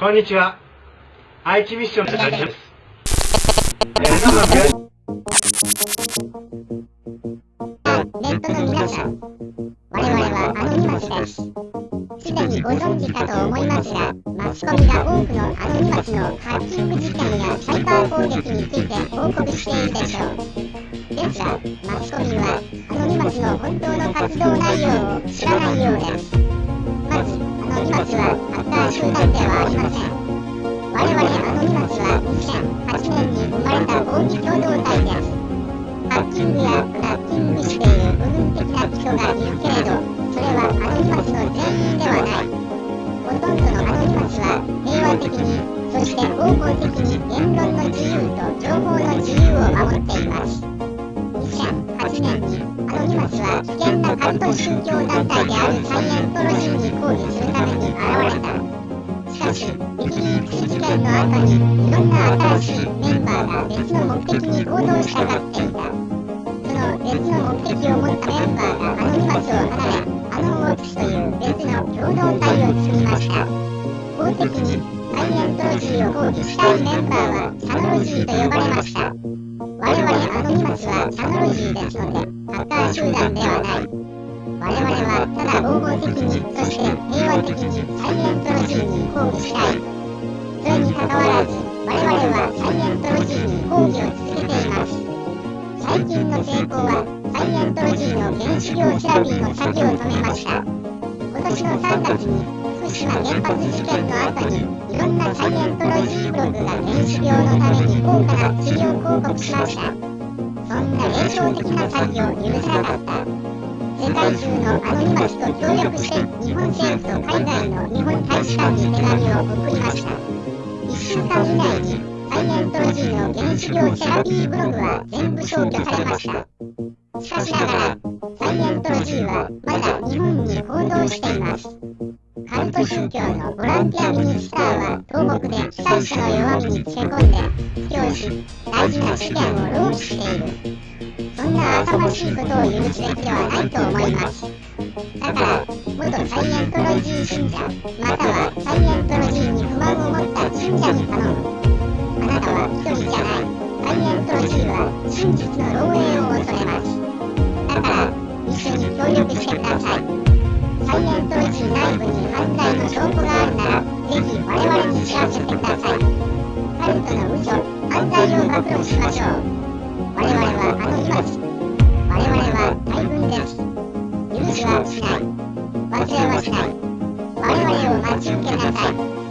こんにちは。愛知ミッションの谷です。ネットの皆さん、我々はアノニマスです。すでにご存知かと思いますが、マスコミが多くのアノニマスのハッキング事件やサイバー攻撃について報告しているでしょう。ですが、マスコミはアノニマスの本当の活動内容を知らないようです。人がいるけれど、それはアノニマスの全員ではない。ほとんどのアノニマスは平和的に、そして合法的に言論の自由と情報の自由を守っています。2008年にアノニマスは危険なカルト宗教団体であるサイエントロジーに抗議するために現れた。しかし、ウィキリークス事件の後にいろんな新しいメンバーが別の目的に行動したがっていた。の別の目的を持ったメンバーがアノニマスを離れ、アノンオプスという別の共同体を作りました。法的にサイエントロジーを抗議したいメンバーはサノロジーと呼ばれました。我々アノニマスはサノロジーですので、ハッカー集団ではない。我々はただ合法的に、そして平和的にサイエントロジーに抗議したい。の成功は、サイエントロジーの原子量セラピーの先を止めました。今年の3月に、福島原発事件の後に、いろんなサイエントロジーブログが原子量のために高価な治療広告しました。そんな霊障的な詐欺を許さなかった。世界中のアノニマスと協力して日本政府と海外の日本大使館に手紙を送りました1週間以内にサイエントロジーの原子量セラピーブログは全部消去されましたしかしながらサイエントロジーはまだ日本に行動していますカルト宗教のボランティアミニスターは東北で被災者の弱みにつけ込んで布教し大事な試験をローチしているそんな浅ましいことを許すべきではないと思います。だから、元サイエントロジー信者、またはサイエントロジーに不満を持った信者に頼む。人じゃない。サイエントロジーは真実の漏洩を恐れます。だから、一緒に協力してください。サイエントロジー内部に犯罪の証拠があるなら、ぜひ我々に知らせてください。カルトの嘘、犯罪を暴露しましょう。我々はアノニマス。我々は大軍です。許しはしない。忘れはしない。我々を待ち受けなさい。